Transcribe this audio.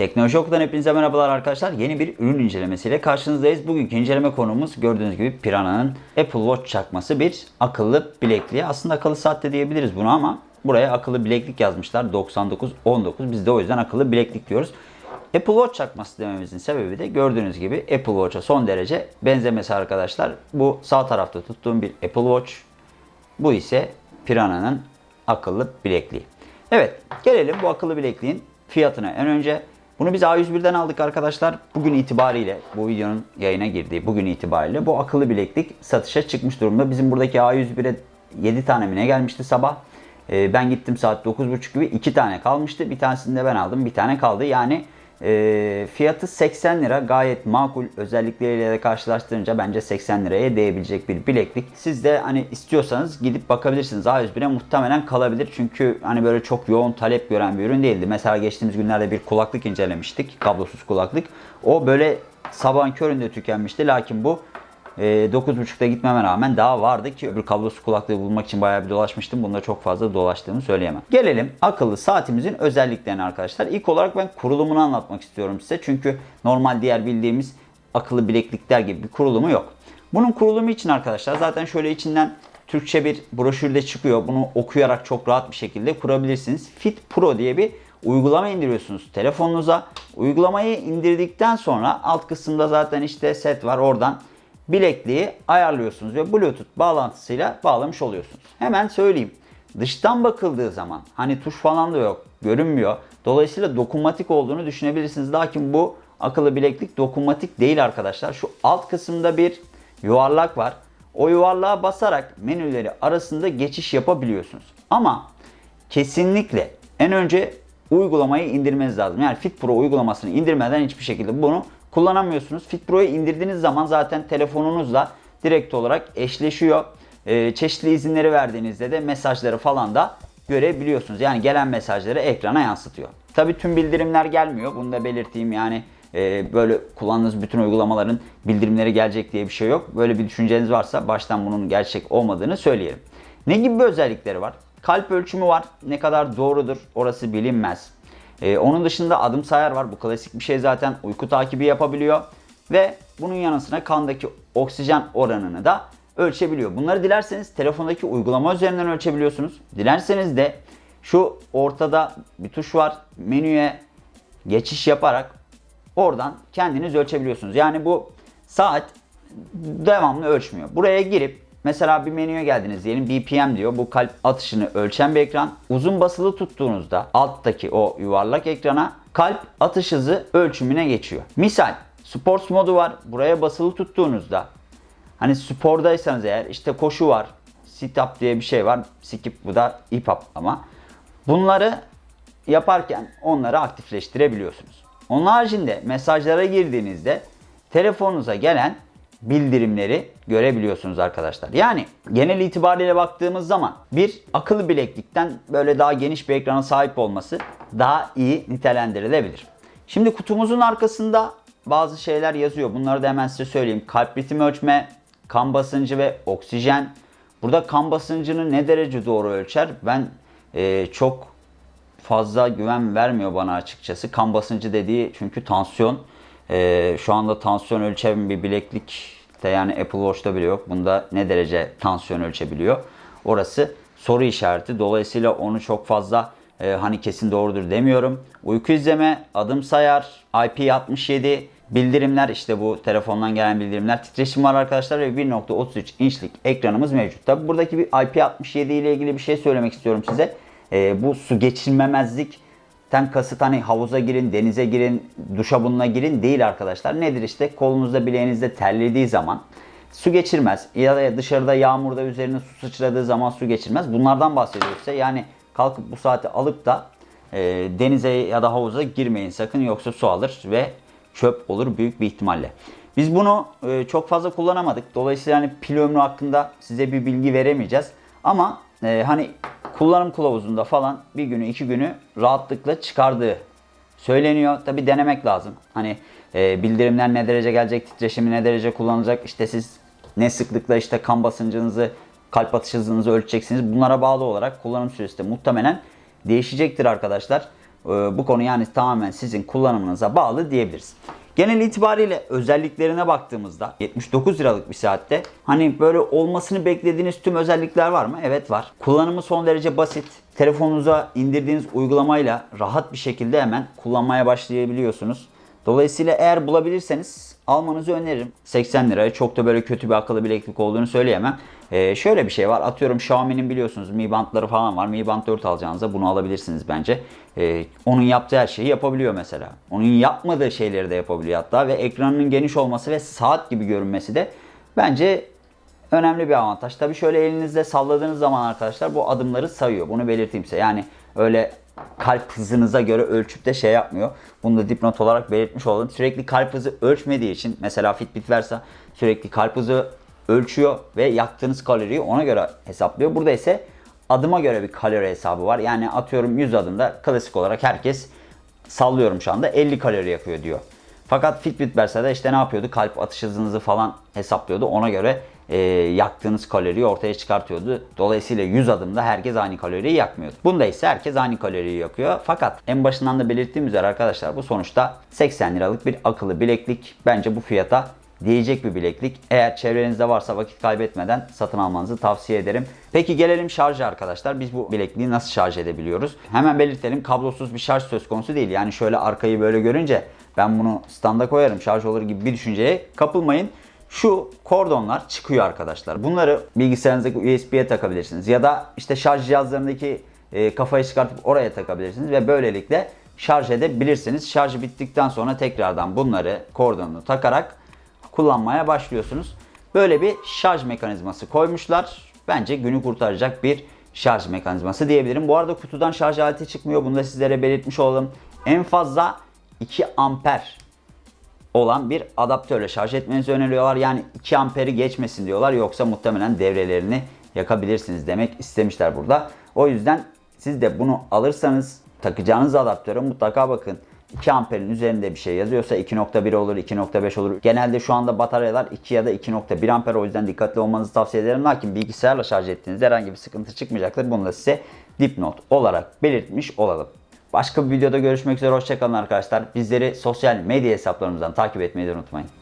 Teknoloji Oku'dan hepinize merhabalar arkadaşlar. Yeni bir ürün incelemesiyle karşınızdayız. Bugünkü inceleme konumuz gördüğünüz gibi Piranha'nın Apple Watch çakması bir akıllı bilekliği. Aslında akıllı saat de diyebiliriz bunu ama buraya akıllı bileklik yazmışlar. 9919. Biz de o yüzden akıllı bileklik diyoruz. Apple Watch çakması dememizin sebebi de gördüğünüz gibi Apple Watch'a son derece benzemesi arkadaşlar. Bu sağ tarafta tuttuğum bir Apple Watch. Bu ise Piranha'nın akıllı bilekliği. Evet gelelim bu akıllı bilekliğin fiyatına. En önce bunu biz A101'den aldık arkadaşlar. Bugün itibariyle bu videonun yayına girdiği bugün itibariyle bu akıllı bileklik satışa çıkmış durumda. Bizim buradaki A101'e 7 tane mi ne gelmişti sabah. Ee, ben gittim saat 9.30 gibi 2 tane kalmıştı. Bir tanesini de ben aldım. Bir tane kaldı. Yani e, fiyatı 80 lira gayet makul özellikleriyle de karşılaştırınca bence 80 liraya değebilecek bir bileklik. Siz de hani istiyorsanız gidip bakabilirsiniz. A101'e muhtemelen kalabilir. Çünkü hani böyle çok yoğun talep gören bir ürün değildi. Mesela geçtiğimiz günlerde bir kulaklık incelemiştik. Kablosuz kulaklık. O böyle sabahın köründe tükenmişti. Lakin bu e, 9.30'da gitmeme rağmen daha vardı ki öbür kablosuz kulaklığı bulmak için bayağı bir dolaşmıştım. Bunda çok fazla dolaştığımı söyleyemem. Gelelim akıllı saatimizin özelliklerine arkadaşlar. İlk olarak ben kurulumunu anlatmak istiyorum size. Çünkü normal diğer bildiğimiz akıllı bileklikler gibi bir kurulumu yok. Bunun kurulumu için arkadaşlar zaten şöyle içinden Türkçe bir broşürde çıkıyor. Bunu okuyarak çok rahat bir şekilde kurabilirsiniz. Fit Pro diye bir uygulama indiriyorsunuz telefonunuza. Uygulamayı indirdikten sonra alt kısımda zaten işte set var oradan bilekliği ayarlıyorsunuz ve Bluetooth bağlantısıyla bağlamış oluyorsunuz. Hemen söyleyeyim. Dıştan bakıldığı zaman hani tuş falan da yok, görünmüyor. Dolayısıyla dokunmatik olduğunu düşünebilirsiniz. Lakin bu akıllı bileklik dokunmatik değil arkadaşlar. Şu alt kısımda bir yuvarlak var. O yuvarlığa basarak menüleri arasında geçiş yapabiliyorsunuz. Ama kesinlikle en önce uygulamayı indirmeniz lazım. Yani Fit Pro uygulamasını indirmeden hiçbir şekilde bunu kullanamıyorsunuz. Fit Pro'yu indirdiğiniz zaman zaten telefonunuzla direkt olarak eşleşiyor. Ee, çeşitli izinleri verdiğinizde de mesajları falan da görebiliyorsunuz. Yani gelen mesajları ekrana yansıtıyor. Tabi tüm bildirimler gelmiyor. Bunu da belirteyim yani e, böyle kullandığınız bütün uygulamaların bildirimleri gelecek diye bir şey yok. Böyle bir düşünceniz varsa baştan bunun gerçek olmadığını söyleyelim. Ne gibi bir özellikleri var? Kalp ölçümü var. Ne kadar doğrudur orası bilinmez. Ee, onun dışında adım sayar var. Bu klasik bir şey zaten. Uyku takibi yapabiliyor. Ve bunun yanı sıra kandaki oksijen oranını da ölçebiliyor. Bunları dilerseniz telefondaki uygulama üzerinden ölçebiliyorsunuz. Dilerseniz de şu ortada bir tuş var. Menüye geçiş yaparak oradan kendiniz ölçebiliyorsunuz. Yani bu saat devamlı ölçmüyor. Buraya girip Mesela bir menüye geldiniz diyelim BPM diyor. Bu kalp atışını ölçen bir ekran. Uzun basılı tuttuğunuzda alttaki o yuvarlak ekrana kalp atış hızı ölçümüne geçiyor. Misal Sports modu var. Buraya basılı tuttuğunuzda hani spordaysanız eğer işte koşu var. Sit up diye bir şey var. Skip bu da hip hop ama. Bunları yaparken onları aktifleştirebiliyorsunuz. Onun haricinde mesajlara girdiğinizde telefonunuza gelen bildirimleri görebiliyorsunuz arkadaşlar. Yani genel itibariyle baktığımız zaman bir akıllı bileklikten böyle daha geniş bir ekrana sahip olması daha iyi nitelendirilebilir. Şimdi kutumuzun arkasında bazı şeyler yazıyor. Bunları da hemen size söyleyeyim. Kalp ritmi ölçme, kan basıncı ve oksijen. Burada kan basıncını ne derece doğru ölçer? Ben e, çok fazla güven vermiyor bana açıkçası. Kan basıncı dediği çünkü tansiyon. Ee, şu anda tansiyon ölçen bir bileklik de yani Apple Watch'ta bile yok. Bunda ne derece tansiyon ölçebiliyor? Orası soru işareti. Dolayısıyla onu çok fazla e, hani kesin doğrudur demiyorum. Uyku izleme, adım sayar, IP67, bildirimler işte bu telefondan gelen bildirimler. Titreşim var arkadaşlar ve 1.33 inçlik ekranımız mevcut. Tabi buradaki bir IP67 ile ilgili bir şey söylemek istiyorum size. E, bu su geçirmemezlik ten kasıt hani havuza girin, denize girin, duşabununa girin değil arkadaşlar. Nedir işte kolunuzda bileğinizde terlediği zaman su geçirmez. Ya da dışarıda yağmurda üzerine su sıçradığı zaman su geçirmez. Bunlardan bahsediyorsa yani kalkıp bu saati alıp da e, denize ya da havuza girmeyin sakın yoksa su alır ve çöp olur büyük bir ihtimalle. Biz bunu e, çok fazla kullanamadık. Dolayısıyla hani pil ömrü hakkında size bir bilgi veremeyeceğiz. Ama e, hani kullanım kılavuzunda falan bir günü iki günü rahatlıkla çıkardığı söyleniyor. Tabi denemek lazım. Hani e, bildirimler ne derece gelecek, titreşimi ne derece kullanılacak. İşte siz ne sıklıkla işte kan basıncınızı, kalp atış hızınızı ölçeceksiniz. Bunlara bağlı olarak kullanım süresi de muhtemelen değişecektir arkadaşlar. Ee, bu konu yani tamamen sizin kullanımınıza bağlı diyebiliriz. Genel itibariyle özelliklerine baktığımızda 79 liralık bir saatte hani böyle olmasını beklediğiniz tüm özellikler var mı? Evet var. Kullanımı son derece basit. Telefonunuza indirdiğiniz uygulamayla rahat bir şekilde hemen kullanmaya başlayabiliyorsunuz. Dolayısıyla eğer bulabilirseniz almanızı öneririm. 80 liraya çok da böyle kötü bir akıllı bileklik olduğunu söyleyemem. Ee, şöyle bir şey var. Atıyorum Xiaomi'nin biliyorsunuz Mi Band'ları falan var. Mi Band 4 alacağınızda bunu alabilirsiniz bence. Ee, onun yaptığı her şeyi yapabiliyor mesela. Onun yapmadığı şeyleri de yapabiliyor hatta. Ve ekranının geniş olması ve saat gibi görünmesi de bence önemli bir avantaj. Tabii şöyle elinizde salladığınız zaman arkadaşlar bu adımları sayıyor. Bunu belirteyim size. Yani öyle kalp hızınıza göre ölçüp de şey yapmıyor. Bunu da dipnot olarak belirtmiş olalım. Sürekli kalp hızı ölçmediği için mesela Fitbit Versa sürekli kalp hızı ölçüyor ve yaktığınız kaloriyi ona göre hesaplıyor. Burada ise adıma göre bir kalori hesabı var. Yani atıyorum 100 adımda klasik olarak herkes sallıyorum şu anda 50 kalori yakıyor diyor. Fakat Fitbit Versa'da işte ne yapıyordu? Kalp atış hızınızı falan hesaplıyordu. Ona göre e, yaktığınız kaloriyi ortaya çıkartıyordu. Dolayısıyla 100 adımda herkes aynı kaloriyi yakmıyordu. Bunda ise herkes aynı kaloriyi yakıyor. Fakat en başından da belirttiğim üzere arkadaşlar bu sonuçta 80 liralık bir akıllı bileklik. Bence bu fiyata diyecek bir bileklik. Eğer çevrenizde varsa vakit kaybetmeden satın almanızı tavsiye ederim. Peki gelelim şarja arkadaşlar. Biz bu bilekliği nasıl şarj edebiliyoruz? Hemen belirtelim kablosuz bir şarj söz konusu değil. Yani şöyle arkayı böyle görünce ben bunu standa koyarım şarj olur gibi bir düşünceye kapılmayın. Şu kordonlar çıkıyor arkadaşlar. Bunları bilgisayarınızdaki USB'ye takabilirsiniz. Ya da işte şarj cihazlarındaki e, kafayı çıkartıp oraya takabilirsiniz. Ve böylelikle şarj edebilirsiniz. Şarjı bittikten sonra tekrardan bunları kordonunu takarak kullanmaya başlıyorsunuz. Böyle bir şarj mekanizması koymuşlar. Bence günü kurtaracak bir şarj mekanizması diyebilirim. Bu arada kutudan şarj aleti çıkmıyor. Bunu da sizlere belirtmiş olalım. En fazla 2 amper olan bir adaptörle şarj etmenizi öneriyorlar. Yani 2 amperi geçmesin diyorlar. Yoksa muhtemelen devrelerini yakabilirsiniz demek istemişler burada. O yüzden siz de bunu alırsanız takacağınız adaptöre mutlaka bakın. 2 amperin üzerinde bir şey yazıyorsa 2.1 olur, 2.5 olur. Genelde şu anda bataryalar 2 ya da 2.1 amper o yüzden dikkatli olmanızı tavsiye ederim. Lakin bilgisayarla şarj ettiğinizde herhangi bir sıkıntı çıkmayacaktır. Bunu da size dipnot olarak belirtmiş olalım. Başka bir videoda görüşmek üzere. Hoşçakalın arkadaşlar. Bizleri sosyal medya hesaplarımızdan takip etmeyi de unutmayın.